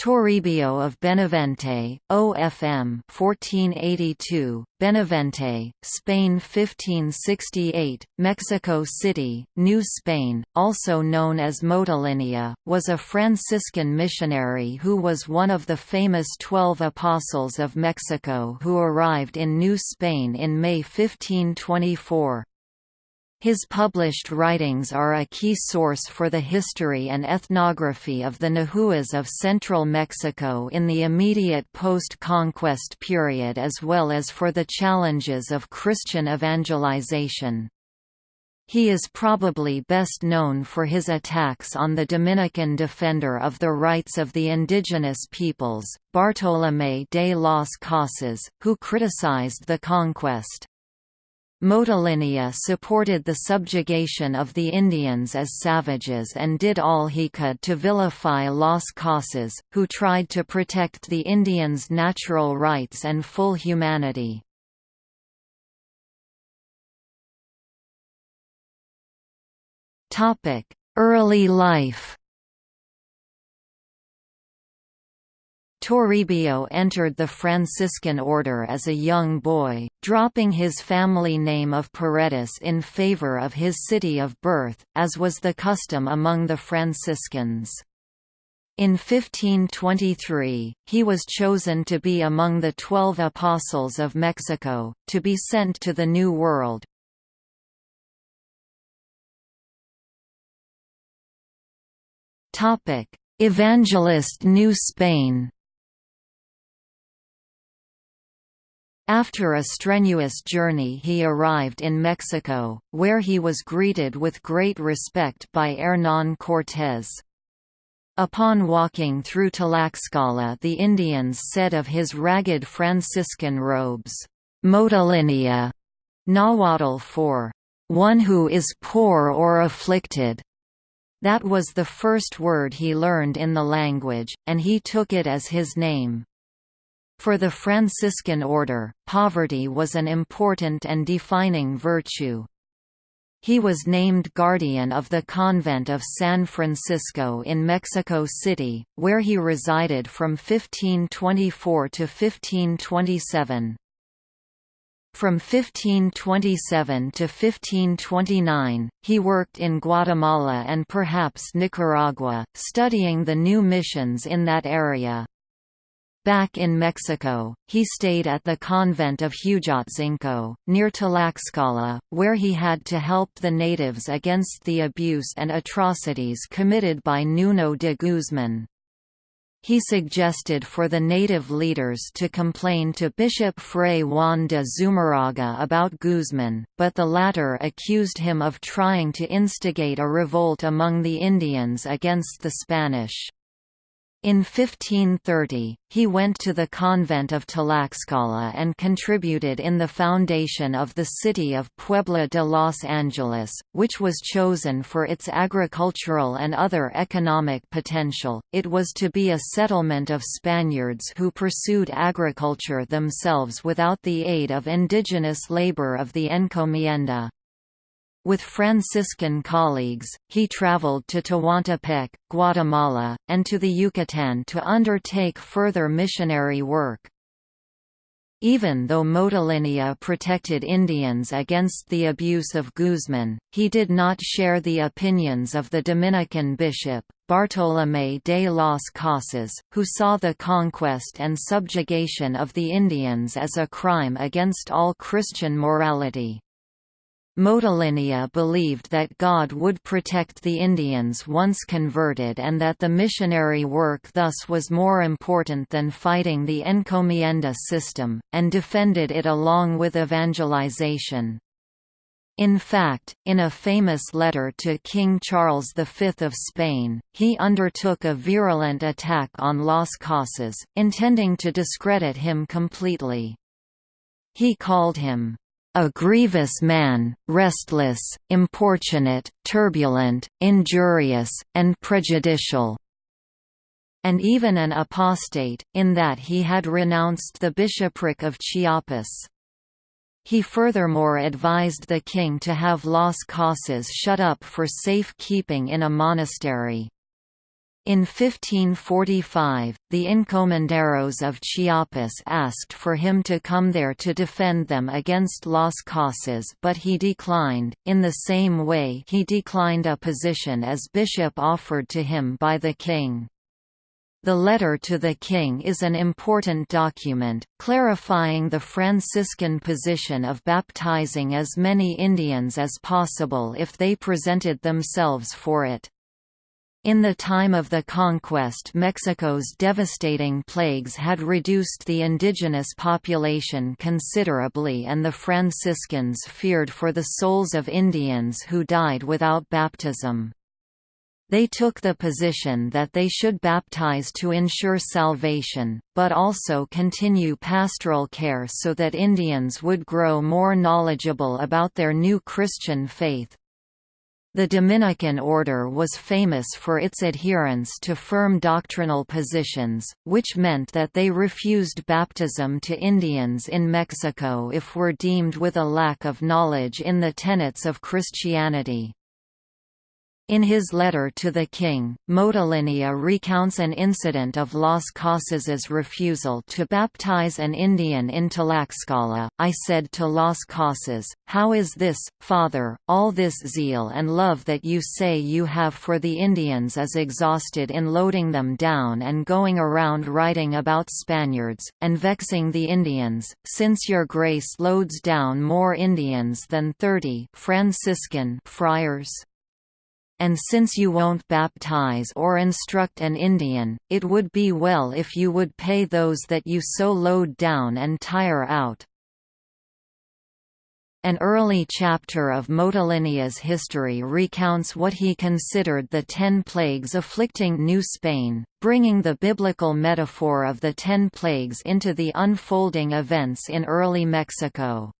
Toribio of Benavente, OFM 1482, Benavente, Spain 1568, Mexico City, New Spain, also known as Motolinia, was a Franciscan missionary who was one of the famous Twelve Apostles of Mexico who arrived in New Spain in May 1524. His published writings are a key source for the history and ethnography of the Nahuas of central Mexico in the immediate post-conquest period as well as for the challenges of Christian evangelization. He is probably best known for his attacks on the Dominican defender of the rights of the indigenous peoples, Bartolomé de las Casas, who criticized the conquest. Motolinia supported the subjugation of the Indians as savages and did all he could to vilify Las Casas, who tried to protect the Indians' natural rights and full humanity. Early life Toribio entered the Franciscan order as a young boy, dropping his family name of Paredes in favor of his city of birth, as was the custom among the Franciscans. In 1523, he was chosen to be among the Twelve Apostles of Mexico, to be sent to the New World. Evangelist New Spain After a strenuous journey he arrived in Mexico, where he was greeted with great respect by Hernán Cortés. Upon walking through Tlaxcala the Indians said of his ragged Franciscan robes, "'Motolinia' Nahuatl for, "'one who is poor or afflicted' That was the first word he learned in the language, and he took it as his name. For the Franciscan order, poverty was an important and defining virtue. He was named guardian of the convent of San Francisco in Mexico City, where he resided from 1524 to 1527. From 1527 to 1529, he worked in Guatemala and perhaps Nicaragua, studying the new missions in that area. Back in Mexico, he stayed at the convent of Huejotzinco, near Tlaxcala, where he had to help the natives against the abuse and atrocities committed by Nuno de Guzman. He suggested for the native leaders to complain to Bishop Fray Juan de Zumarraga about Guzman, but the latter accused him of trying to instigate a revolt among the Indians against the Spanish. In 1530, he went to the convent of Tlaxcala and contributed in the foundation of the city of Puebla de Los Angeles, which was chosen for its agricultural and other economic potential. It was to be a settlement of Spaniards who pursued agriculture themselves without the aid of indigenous labor of the encomienda. With Franciscan colleagues, he traveled to Tehuantepec, Guatemala, and to the Yucatan to undertake further missionary work. Even though Motolinia protected Indians against the abuse of Guzman, he did not share the opinions of the Dominican bishop, Bartolomé de las Casas, who saw the conquest and subjugation of the Indians as a crime against all Christian morality. Motolinia believed that God would protect the Indians once converted and that the missionary work thus was more important than fighting the encomienda system, and defended it along with evangelization. In fact, in a famous letter to King Charles V of Spain, he undertook a virulent attack on Las Casas, intending to discredit him completely. He called him, a grievous man, restless, importunate, turbulent, injurious, and prejudicial." And even an apostate, in that he had renounced the bishopric of Chiapas. He furthermore advised the king to have Las Casas shut up for safe keeping in a monastery. In 1545, the encomenderos of Chiapas asked for him to come there to defend them against Las Casas but he declined, in the same way he declined a position as bishop offered to him by the king. The letter to the king is an important document, clarifying the Franciscan position of baptizing as many Indians as possible if they presented themselves for it. In the time of the conquest Mexico's devastating plagues had reduced the indigenous population considerably and the Franciscans feared for the souls of Indians who died without baptism. They took the position that they should baptize to ensure salvation, but also continue pastoral care so that Indians would grow more knowledgeable about their new Christian faith. The Dominican order was famous for its adherence to firm doctrinal positions, which meant that they refused baptism to Indians in Mexico if were deemed with a lack of knowledge in the tenets of Christianity. In his letter to the king, Motolinia recounts an incident of Las Casas's refusal to baptize an Indian in Tlaxcala. I said to Las Casas, How is this, father, all this zeal and love that you say you have for the Indians is exhausted in loading them down and going around writing about Spaniards, and vexing the Indians, since your grace loads down more Indians than thirty Franciscan friars? And since you won't baptize or instruct an Indian, it would be well if you would pay those that you so load down and tire out. An early chapter of Motolinia's history recounts what he considered the ten plagues afflicting New Spain, bringing the biblical metaphor of the ten plagues into the unfolding events in early Mexico.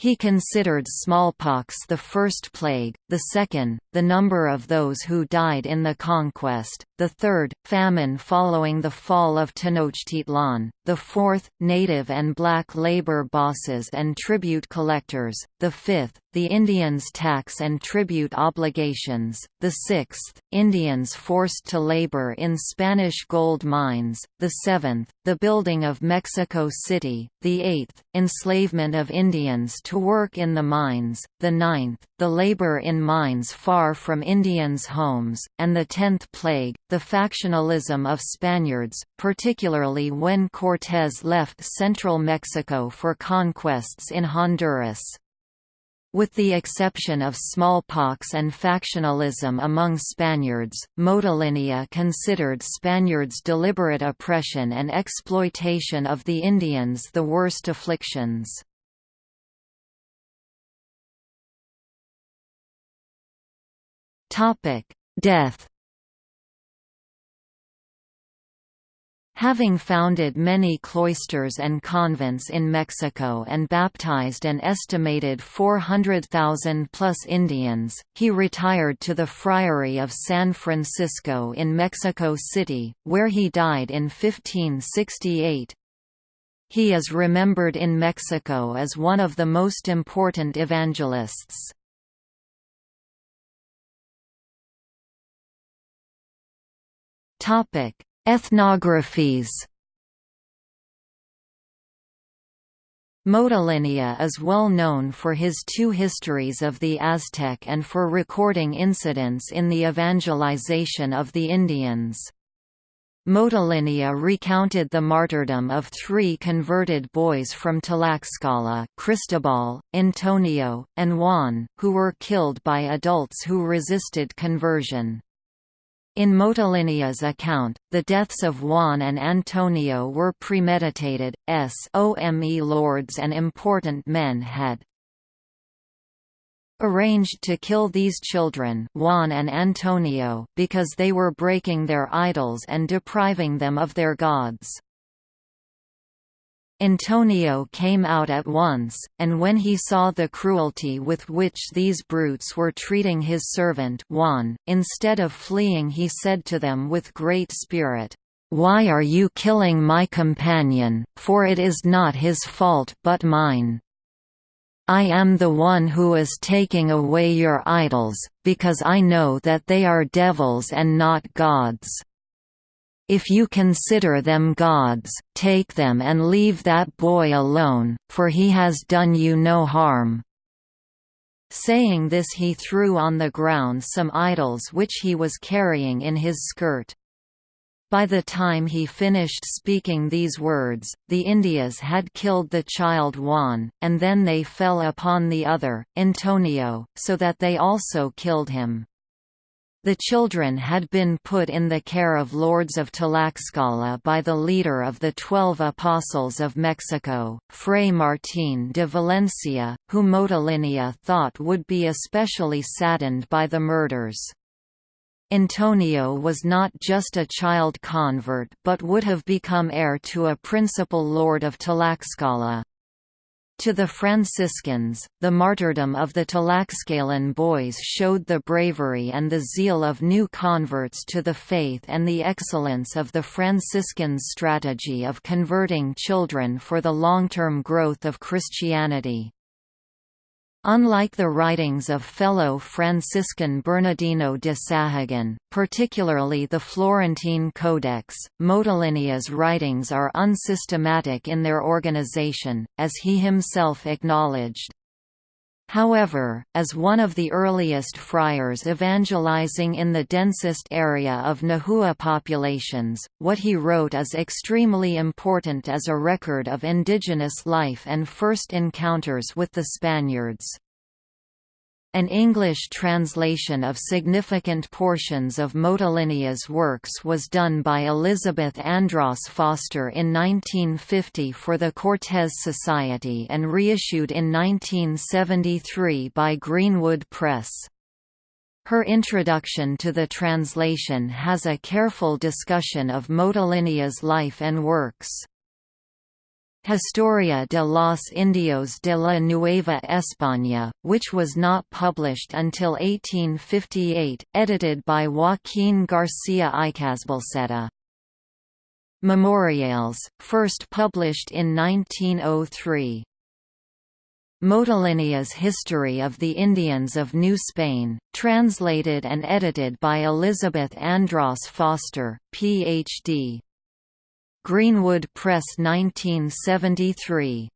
He considered smallpox the first plague, the second, the number of those who died in the conquest, the third, famine following the fall of Tenochtitlan, the fourth, native and black labor bosses and tribute collectors, the fifth, the Indians' tax and tribute obligations, the sixth, Indians forced to labor in Spanish gold mines, the seventh, the building of Mexico City, the eighth, enslavement of Indians to work in the mines, the ninth, the labor in mines far from Indians' homes, and the tenth plague, the factionalism of Spaniards, particularly when Cortés left central Mexico for conquests in Honduras. With the exception of smallpox and factionalism among Spaniards, Motolinia considered Spaniards' deliberate oppression and exploitation of the Indians the worst afflictions. Death Having founded many cloisters and convents in Mexico and baptized an estimated 400,000 plus Indians, he retired to the Friary of San Francisco in Mexico City, where he died in 1568. He is remembered in Mexico as one of the most important evangelists. Topic Ethnographies Motolinia is well known for his two histories of the Aztec and for recording incidents in the evangelization of the Indians. Motolinia recounted the martyrdom of three converted boys from Tlaxcala Cristobal, Antonio, and Juan, who were killed by adults who resisted conversion. In Motolinia's account, the deaths of Juan and Antonio were premeditated, s. Ome lords and important men had arranged to kill these children Juan and Antonio because they were breaking their idols and depriving them of their gods. Antonio came out at once, and when he saw the cruelty with which these brutes were treating his servant Juan, instead of fleeing he said to them with great spirit, "'Why are you killing my companion, for it is not his fault but mine?' I am the one who is taking away your idols, because I know that they are devils and not gods. If you consider them gods, take them and leave that boy alone, for he has done you no harm. Saying this he threw on the ground some idols which he was carrying in his skirt. By the time he finished speaking these words, the Indias had killed the child Juan, and then they fell upon the other, Antonio, so that they also killed him. The children had been put in the care of lords of Tlaxcala by the leader of the Twelve Apostles of Mexico, Fray Martín de Valencia, who Motolinia thought would be especially saddened by the murders. Antonio was not just a child convert but would have become heir to a principal lord of Tlaxcala. To the Franciscans, the martyrdom of the Tlaxcalan boys showed the bravery and the zeal of new converts to the faith and the excellence of the Franciscans' strategy of converting children for the long-term growth of Christianity. Unlike the writings of fellow Franciscan Bernardino de Sahagun, particularly the Florentine Codex, Motolinia's writings are unsystematic in their organization, as he himself acknowledged. However, as one of the earliest friars evangelizing in the densest area of Nahua populations, what he wrote is extremely important as a record of indigenous life and first encounters with the Spaniards. An English translation of significant portions of Motolinia's works was done by Elizabeth Andros Foster in 1950 for the Cortes Society and reissued in 1973 by Greenwood Press. Her introduction to the translation has a careful discussion of Motolinia's life and works. Historia de los Indios de la Nueva España, which was not published until 1858, edited by Joaquín García Icazbalceta. Memorials, first published in 1903. Motolinia's History of the Indians of New Spain, translated and edited by Elizabeth Andros Foster, Ph.D. Greenwood Press 1973